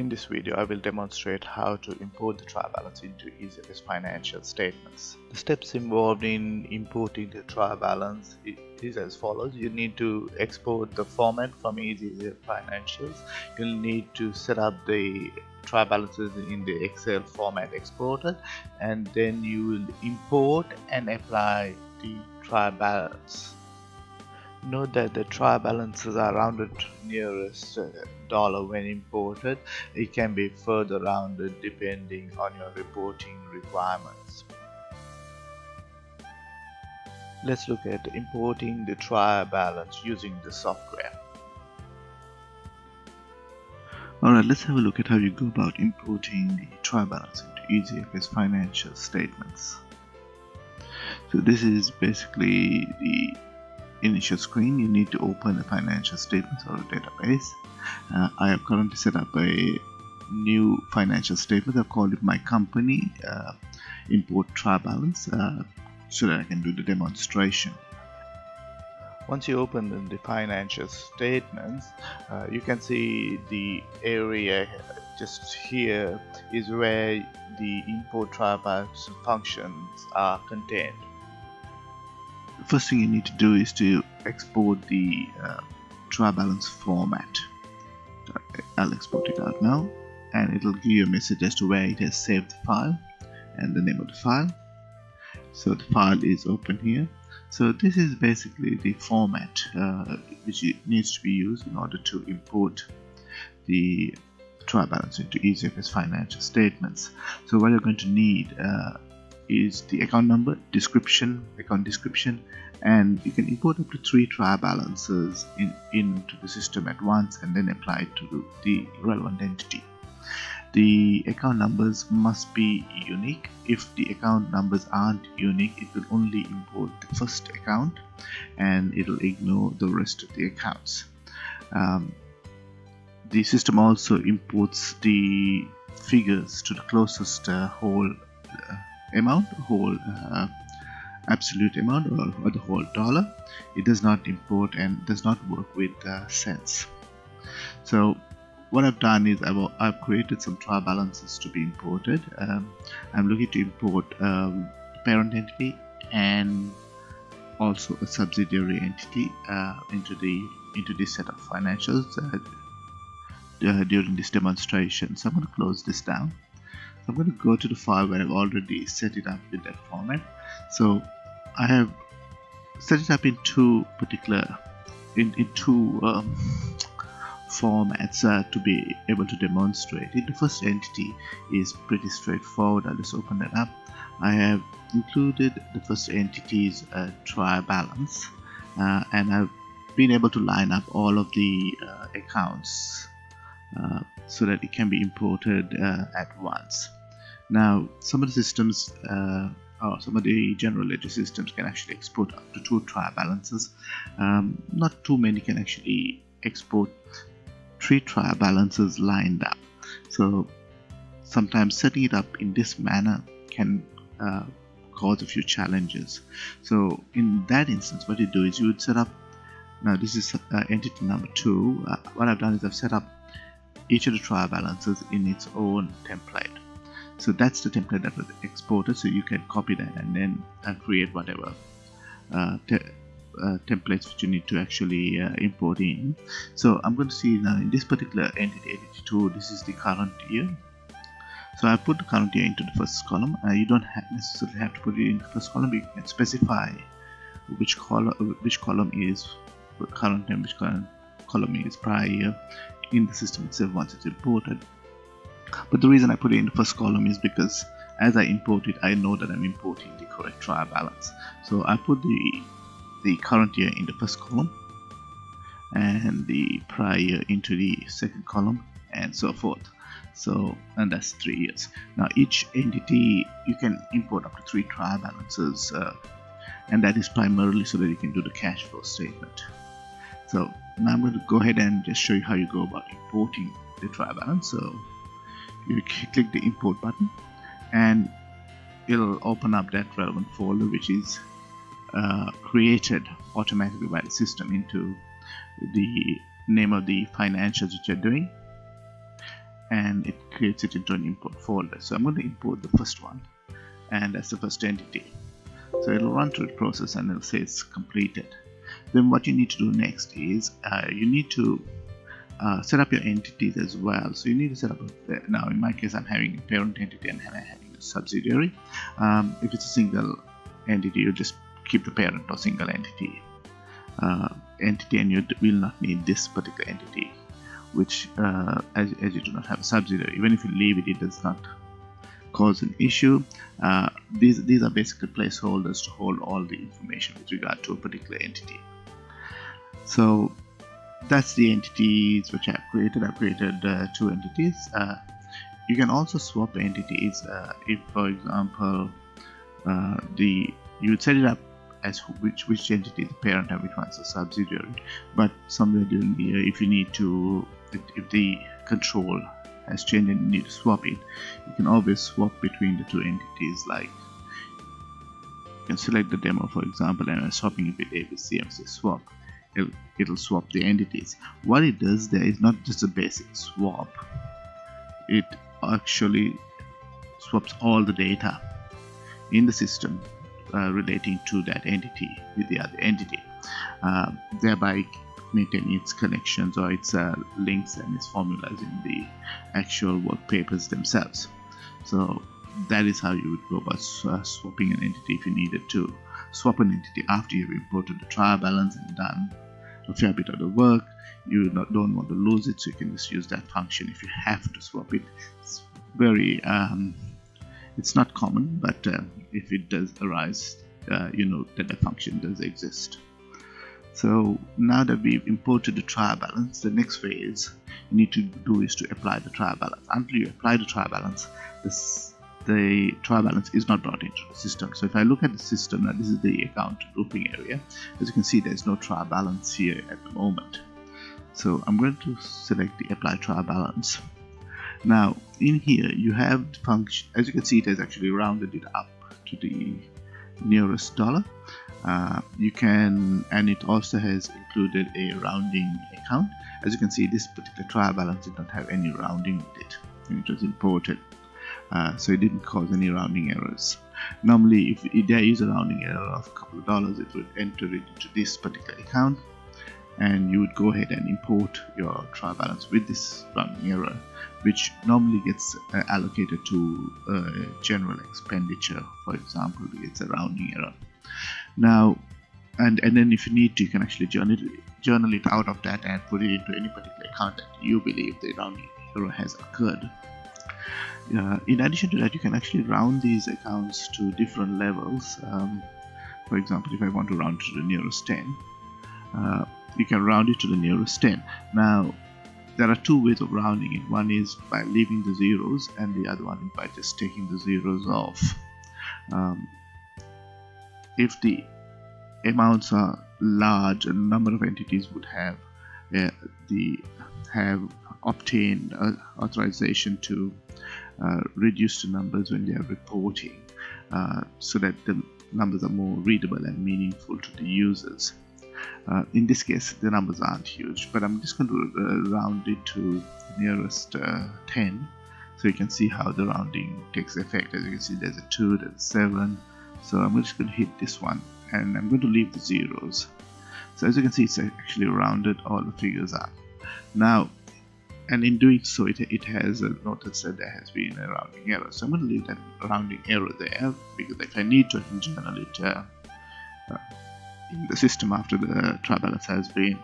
In this video, I will demonstrate how to import the trial balance into EasyFS financial statements. The steps involved in importing the trial balance is as follows. You need to export the format from EasyFS financials. You'll need to set up the trial balances in the Excel format exported and then you will import and apply the trial balance Note that the trial balances are rounded to nearest uh, dollar when imported. It can be further rounded depending on your reporting requirements. Let's look at importing the trial balance using the software. Alright, let's have a look at how you go about importing the trial balance into EasyFS financial statements. So this is basically the initial screen you need to open a financial statements or a database. Uh, I have currently set up a new financial statement. I've called it my company uh, import trial balance uh, so that I can do the demonstration. Once you open the financial statements uh, you can see the area just here is where the import trial balance functions are contained first thing you need to do is to export the uh, trial balance format. I'll export it out now and it'll give you a message as to where it has saved the file and the name of the file. So the file is open here. So this is basically the format uh, which needs to be used in order to import the trial balance into EasyFS financial statements. So what you're going to need uh, is the account number, description, account description, and you can import up to three trial balances in, into the system at once and then apply it to the relevant entity. The account numbers must be unique. If the account numbers aren't unique, it will only import the first account and it'll ignore the rest of the accounts. Um, the system also imports the figures to the closest uh, whole uh, amount whole uh, absolute amount or, or, the whole dollar it does not import and does not work with uh, cents. So what I've done is I've, I've created some trial balances to be imported. Um, I'm looking to import um, parent entity and also a subsidiary entity uh, into the into this set of financials uh, uh during this demonstration. So I'm going to close this down I'm going to go to the file where I've already set it up in that format. So I have set it up in two particular in, in two um, formats uh, to be able to demonstrate it. The first entity is pretty straightforward. I'll just open that up. I have included the first entity's uh, trial balance uh, and I've been able to line up all of the uh, accounts uh, so that it can be imported uh, at once now, some of the systems, uh, or some of the general ledger systems can actually export up to two trial balances. Um, not too many can actually export three trial balances lined up. So sometimes setting it up in this manner can uh, cause a few challenges. So in that instance, what you do is you would set up. Now this is uh, entity number two. Uh, what I've done is I've set up each of the trial balances in its own template so that's the template that was exported so you can copy that and then uh, create whatever uh, te uh, templates which you need to actually uh, import in. So I'm going to see now in this particular entity 82 this is the current year. So I put the current year into the first column. Uh, you don't have necessarily have to put it in the first column you can specify which column which column is current and which column is prior in the system itself once it's imported but the reason I put it in the first column is because as I import it I know that I'm importing the correct trial balance so I put the the current year in the first column and the prior year into the second column and so forth. So and that's three years. Now each entity you can import up to three trial balances uh, and that is primarily so that you can do the cash flow statement. So now I'm going to go ahead and just show you how you go about importing the trial balance. So you click the import button and it'll open up that relevant folder which is uh, created automatically by the system into the name of the financials that you're doing and it creates it into an import folder. So I'm going to import the first one and that's the first entity. So it'll run through the process and it'll say it's completed. Then what you need to do next is uh, you need to uh, set up your entities as well. So you need to set up a, now in my case I'm having a parent entity and I'm having a subsidiary. Um, if it's a single entity you just keep the parent or single entity uh, entity and you will not need this particular entity which uh, as, as you do not have a subsidiary. Even if you leave it it does not cause an issue. Uh, these these are basically placeholders to hold all the information with regard to a particular entity. So that's the entities which I've created. I've created uh, two entities. Uh, you can also swap entities uh, if for example uh, the you would set it up as which which entity is the parent and which one is the subsidiary. But somewhere during the year if you need to if, if the control has changed and you need to swap it you can always swap between the two entities like you can select the demo for example and I'm swapping it with ABC and say swap it'll, swap the entities. What it does there is not just a basic swap. It actually swaps all the data in the system uh, relating to that entity with the other entity. Uh, thereby maintaining its connections or its uh, links and its formulas in the actual work papers themselves. So that is how you would go about uh, swapping an entity if you needed to swap an entity after you've imported the trial balance and done a fair bit of the work. You don't want to lose it so you can just use that function if you have to swap it. It's very um, it's not common but uh, if it does arise uh, you know that the function does exist. So now that we've imported the trial balance the next phase you need to do is to apply the trial balance. Until you apply the trial balance this the trial balance is not brought into the system. So if I look at the system now this is the account grouping area. As you can see there's no trial balance here at the moment. So I'm going to select the apply trial balance. Now in here you have the function as you can see it has actually rounded it up to the nearest dollar. Uh, you can and it also has included a rounding account. As you can see this particular trial balance did not have any rounding with it. It was imported uh, so it didn't cause any rounding errors. Normally if, if there is a rounding error of a couple of dollars it would enter it into this particular account and you would go ahead and import your trial balance with this rounding error which normally gets uh, allocated to uh, general expenditure. For example it's a rounding error. Now and and then if you need to you can actually journal it, journal it out of that and put it into any particular account that you believe the rounding error has occurred uh, in addition to that you can actually round these accounts to different levels. Um, for example if I want to round to the nearest 10 uh, you can round it to the nearest 10 now there are two ways of rounding it. One is by leaving the zeros and the other one is by just taking the zeros off. Um, if the amounts are large a number of entities would have uh, the have obtained uh, authorization to uh, reduce the numbers when they are reporting uh, so that the numbers are more readable and meaningful to the users. Uh, in this case the numbers aren't huge but I'm just going to uh, round it to the nearest uh, 10 so you can see how the rounding takes effect. As you can see there's a 2 there's a 7 so I'm just going to hit this one and I'm going to leave the zeros. So as you can see it's actually rounded all the figures up now and in doing so it, it has noticed that there has been a rounding error so I'm going to leave that rounding error there because if I need to I journal it uh, uh, in the system after the trial balance has been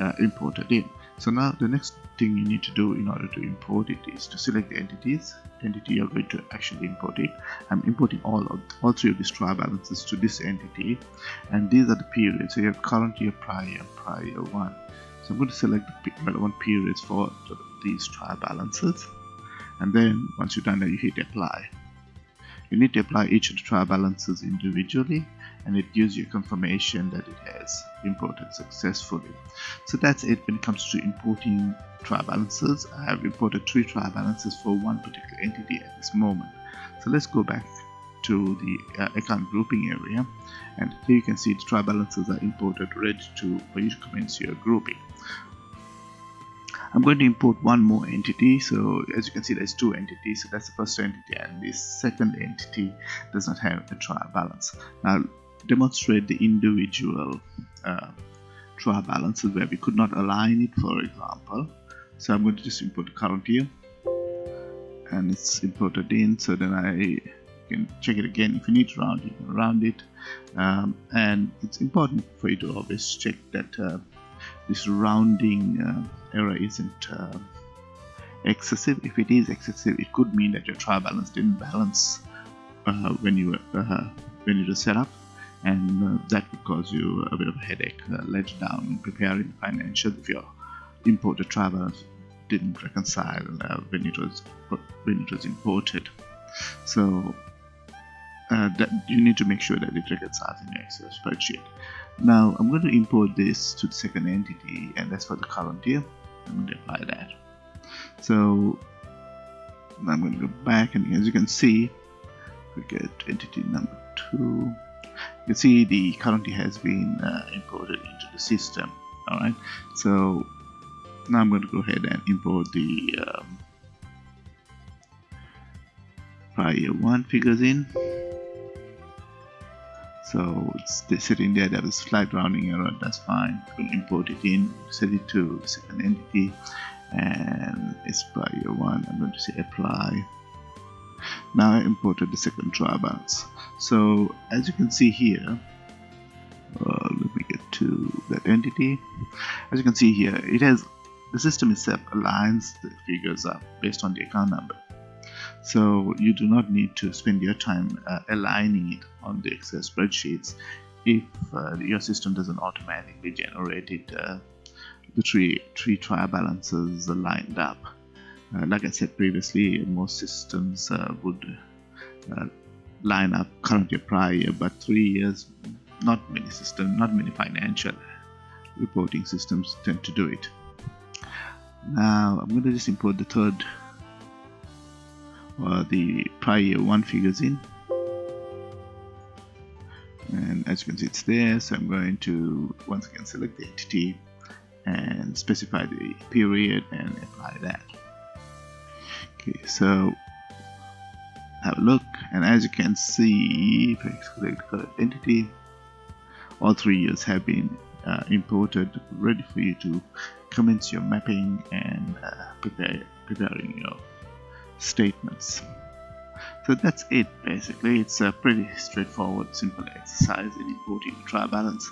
uh, imported in. So now the next thing you need to do in order to import it is to select the entities, entity you're going to actually import it. I'm importing all of all three of these trial balances to this entity and these are the periods. So you have current year, prior prior one. So I'm going to select the relevant periods for these trial balances and then once you're done that you hit apply. You need to apply each of the trial balances individually and it gives you confirmation that it has imported successfully. So that's it when it comes to importing trial balances. I have imported three trial balances for one particular entity at this moment. So let's go back to the uh, account grouping area. And here you can see the trial balances are imported ready to for you to commence your grouping. I'm going to import one more entity. So as you can see there's two entities. So that's the first entity and this second entity does not have a trial balance. Now demonstrate the individual uh, trial balances where we could not align it for example. So I'm going to just import the current year and it's imported in. So then I can check it again if you need to round you can round it. Um, and it's important for you to always check that uh, this rounding uh, error isn't uh, excessive. If it is excessive it could mean that your trial balance didn't balance uh, when you were uh, when you were set up. And uh, that could cause you a bit of a headache later down preparing financials if your imported trial balance didn't reconcile when it was when it was imported. So uh, that you need to make sure that the it reconciles in your Excel spreadsheet. Now I'm going to import this to the second entity and that's for the current year. I'm going to apply that. So I'm going to go back and as you can see we get entity number 2 you can see the current year has been uh, imported into the system alright so now I'm going to go ahead and import the um, prior 1 figures in. So it's sitting there that was slight rounding error that's fine. We'll import it in set it to second entity and it's prior one I'm going to say apply. Now I imported the second trial balance. So as you can see here uh, let me get to that entity. As you can see here it has the system itself aligns the figures up based on the account number so you do not need to spend your time uh, aligning it on the Excel spreadsheets. If uh, your system doesn't automatically generate it uh, the three three trial balances are lined up. Uh, like I said previously most systems uh, would uh, line up current year prior but three years not many systems not many financial reporting systems tend to do it. Now I'm going to just import the third uh, the prior year one figures in. And as you can see it's there so I'm going to once again select the entity and specify the period and apply that. Okay so have a look and as you can see if I select the entity all three years have been uh, imported ready for you to commence your mapping and uh, prepare preparing your statements. So that's it basically. It's a pretty straightforward, simple exercise in importing a trial balance.